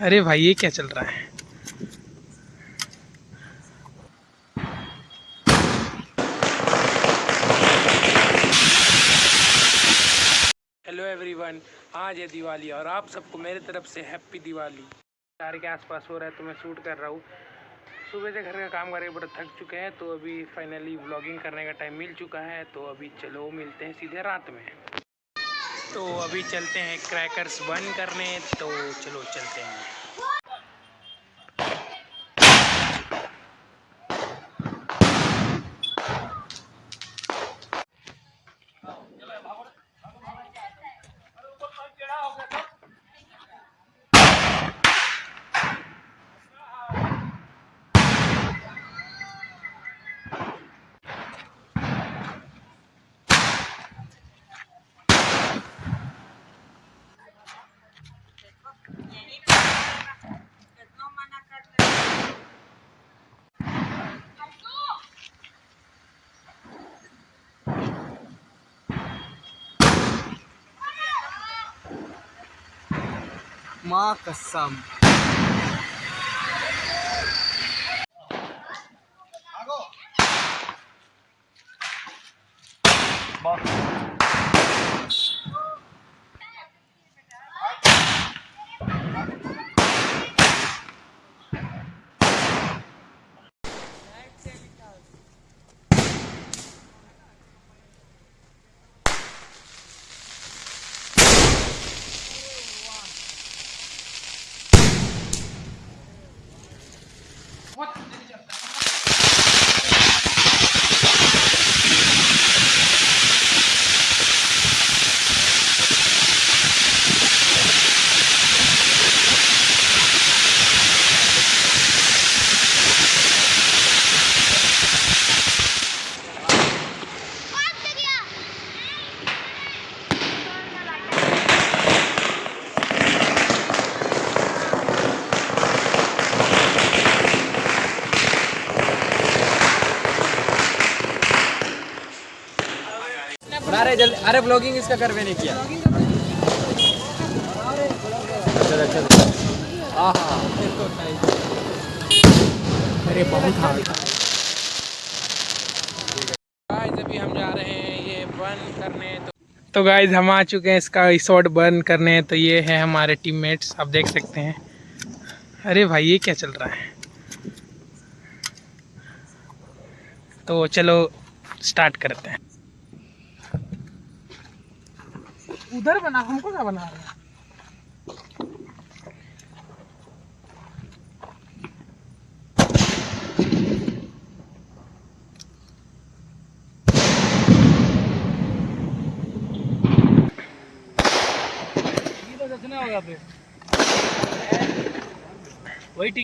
अरे भाई, ये क्या चल रहा है? हेलो एवरीवन आज है दिवाली और आप सबको मेरे तरफ़ से हैप्पी दिवाली। चार के आसपास हो रहा है तो मैं शूट कर रहा हूँ। सुबह से घर का काम करके बड़ा थक चुके हैं तो अभी फाइनली व्लॉगिंग करने का टाइम मिल चुका है तो अभी चलो मिलते हैं सीधे रात में। तो अभी चलते हैं क्रैकर्स बंद करने तो चलो चलते हैं। माँ कसम। अरे जल्दी। अरे ब्लॉगिंग इसका कर नहीं किया। चलो चलो। अरे बहुत अभी हम जा रहे हैं ये बर्न करने तो तो गाइस हम आ चुके हैं इसका रिसोर्ट बर्न करने तो ये है हमारे टीममेट्स आप देख सकते हैं। अरे भाई, ये क्या चल रहा है? तो चलो स्टार्ट करते हैं। उधर बना हमको क्या बना रहे हैं? वही ठीक